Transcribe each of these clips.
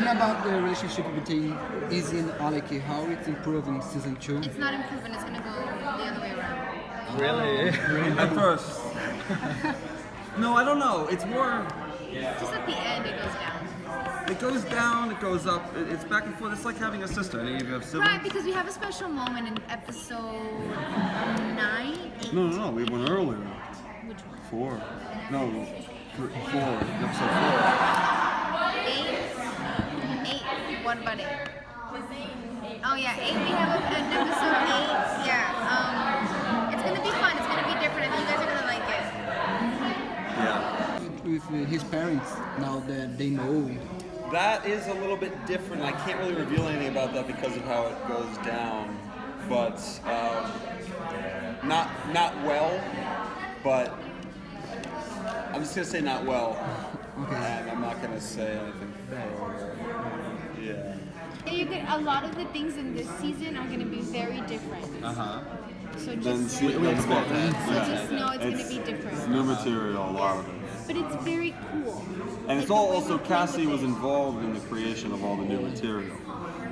And about the relationship between Izzy and Alec, how it's improving season two? It's not improving. It's gonna go the other way around. Really? really? At first. no, I don't know. It's more. Just at the end, it goes down. It goes down, it goes up. It's back and forth. It's like having a sister. Any of you have siblings? Right, because we have a special moment in episode nine. Eight. No, no, no. We went earlier. Which one? Four. No, th- four. Episode four. Eight. Eight. What about eight? Oh yeah, eight. We have an episode eight. Yeah. Um, it's gonna be fun. It's gonna be different. I think you guys are gonna like it. Yeah. With uh, his parents, now that they know. That is a little bit different. I can't really reveal anything about that because of how it goes down. But um, not not well. But I'm just gonna say not well. Okay. And I'm not gonna say anything further. Yeah. You get a lot of the things in this season are going to be very different. Uh huh. So Then just see, know, that's about so that. just know it's, going to It's- be It's different. new material, a lot of it. But it's very cool. And it's Like, all also Cassie was involved in the creation of all the new material.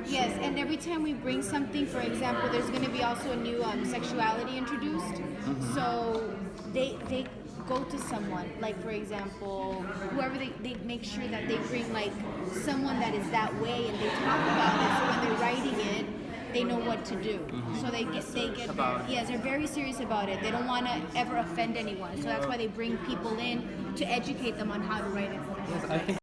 Yes, and every time we bring something, for example, there's going to be also a new um, sexuality introduced. Mm-hmm. So they they go to someone, like for example, whoever they, they make sure that they bring like someone that is that way, and they talk about it. So when they're writing it, they know what to do. Mm-hmm. So they get they get very, yes, they're very serious about it. They don't want to ever offend anyone. So that's why they bring people in to educate them on how to write it. I think